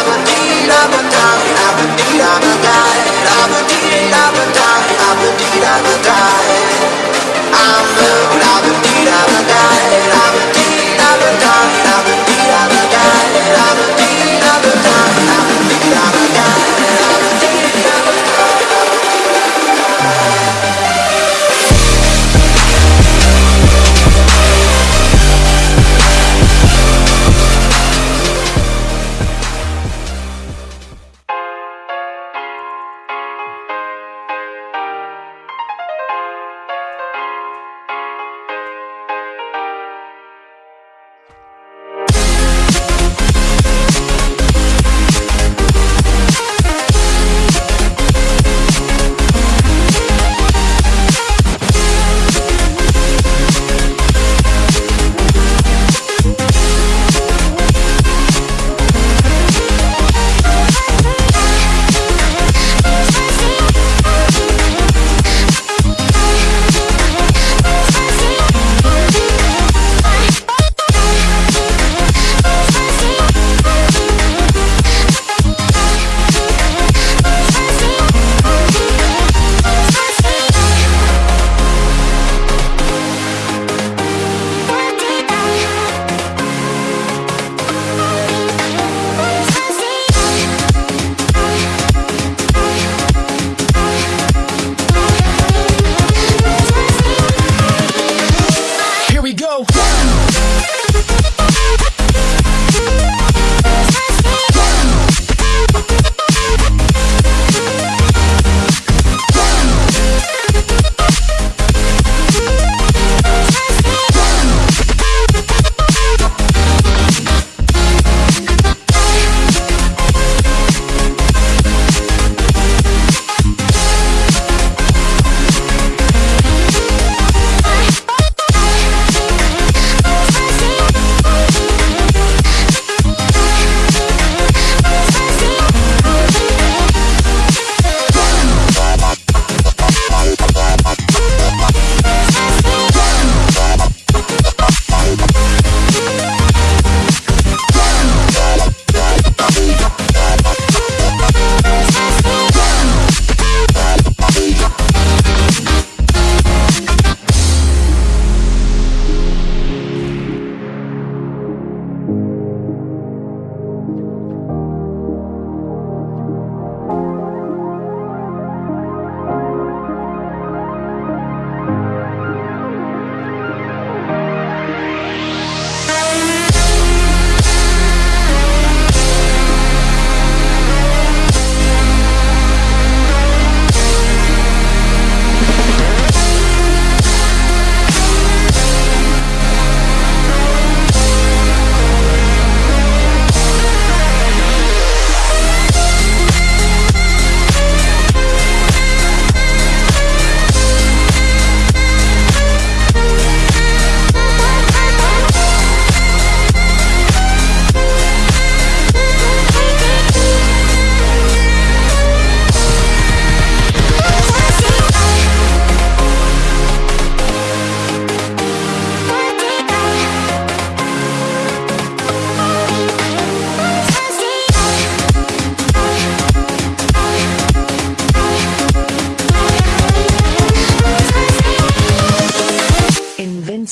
ba da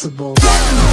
responsible.